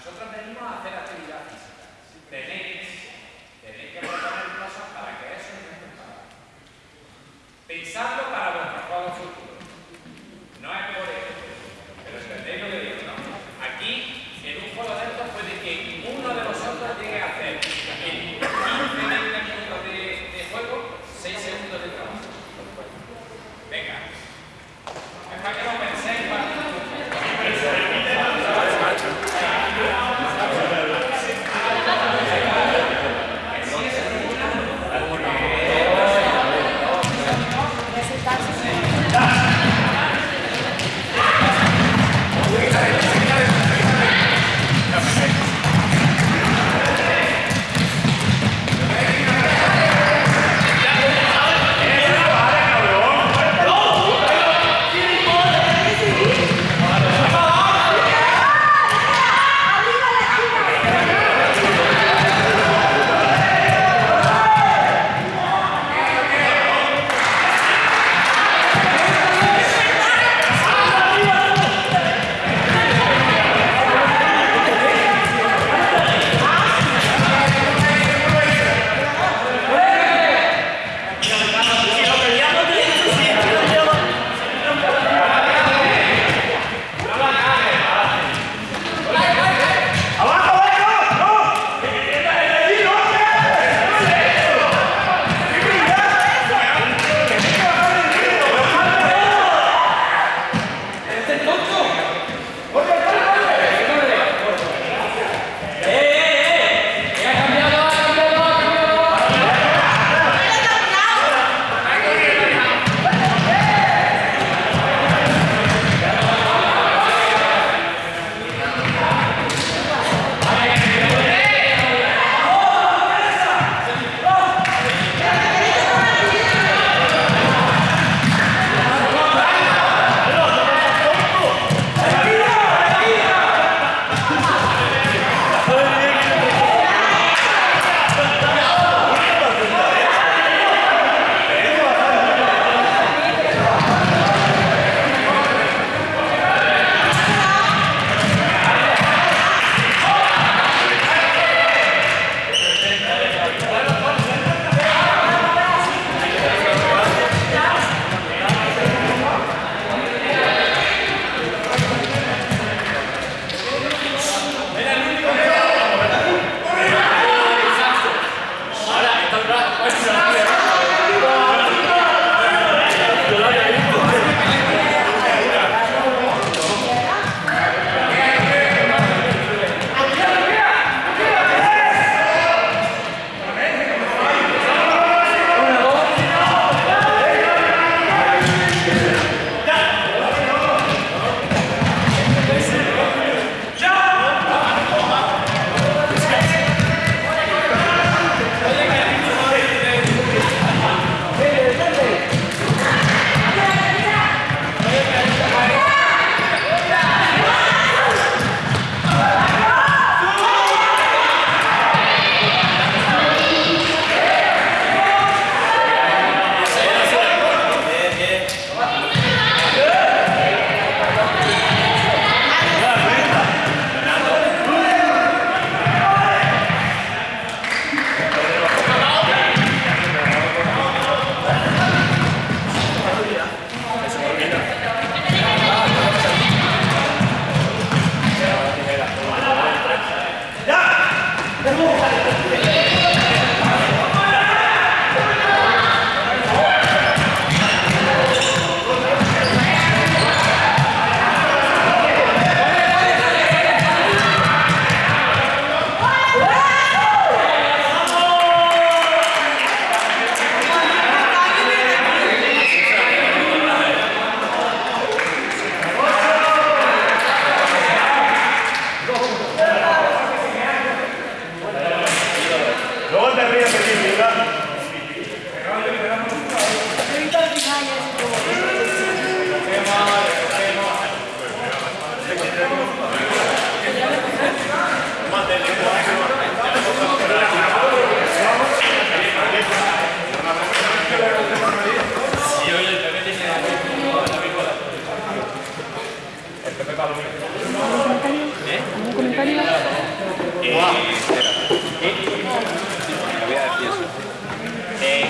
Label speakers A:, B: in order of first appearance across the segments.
A: nosotros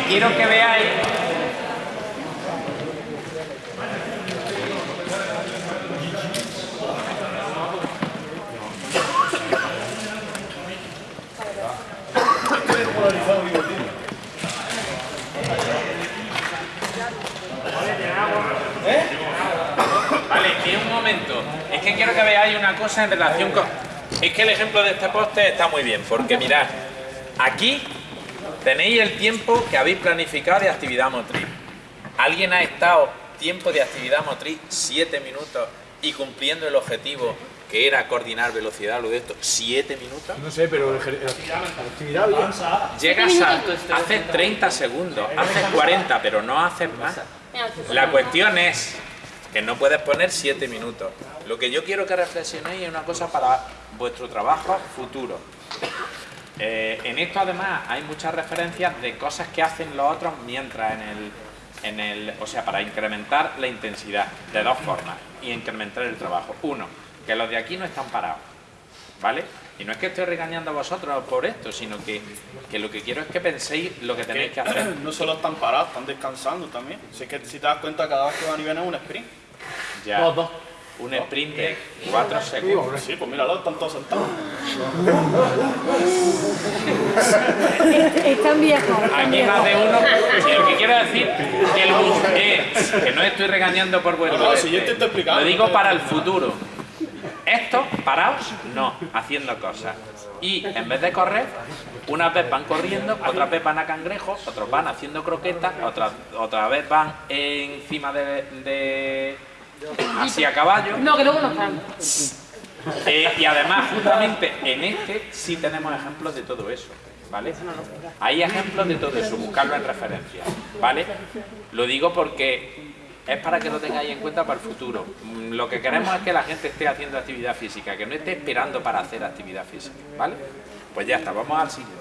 A: Quiero que veáis Vale, y un momento. Es que quiero que veáis una cosa en relación con... Es que el ejemplo de este poste está muy bien, porque mirad, aquí tenéis el tiempo que habéis planificado de actividad motriz. ¿Alguien ha estado tiempo de actividad motriz 7 minutos y cumpliendo el objetivo que era coordinar velocidad, lo de esto, 7 minutos?
B: No sé, pero actividad bien.
A: Llegas a... Haces 30 segundos, haces 40, pero no haces más. La cuestión es que no puedes poner 7 minutos. Lo que yo quiero que reflexionéis es una cosa para vuestro trabajo futuro. Eh, en esto además hay muchas referencias de cosas que hacen los otros mientras en el, en el, o sea, para incrementar la intensidad de dos formas y incrementar el trabajo. Uno, que los de aquí no están parados, ¿vale? Y no es que estoy regañando a vosotros por esto, sino que, que lo que quiero es que penséis lo que tenéis que hacer.
C: No solo están parados, están descansando también. Si, es que, si te das cuenta, cada vez que van y vienen es un sprint.
A: Ya,
B: Dos, dos.
A: un sprint de 4 segundos.
C: Sí, pues míralo, están todos sentados.
D: Están viejos.
A: Aquí más de uno. Y lo que quiero decir que, el es, que no estoy regañando por vuestro.
C: No, no, si yo te estoy explicando.
A: Lo digo para el futuro. Esto, paraos, no, haciendo cosas. Y en vez de correr, unas veces van corriendo, otras veces van a cangrejos, otros van haciendo croquetas, otras otra vez van encima de, de así a caballo.
D: No, que luego no están.
A: Eh, y además, justamente en este sí tenemos ejemplos de todo eso, ¿vale? Hay ejemplos de todo eso, buscarlo en referencia, ¿vale? Lo digo porque es para que lo tengáis en cuenta para el futuro. Mm, Lo que queremos es que la gente esté haciendo actividad física, que no esté esperando para hacer actividad física, ¿vale? Pues ya está, vamos al siguiente.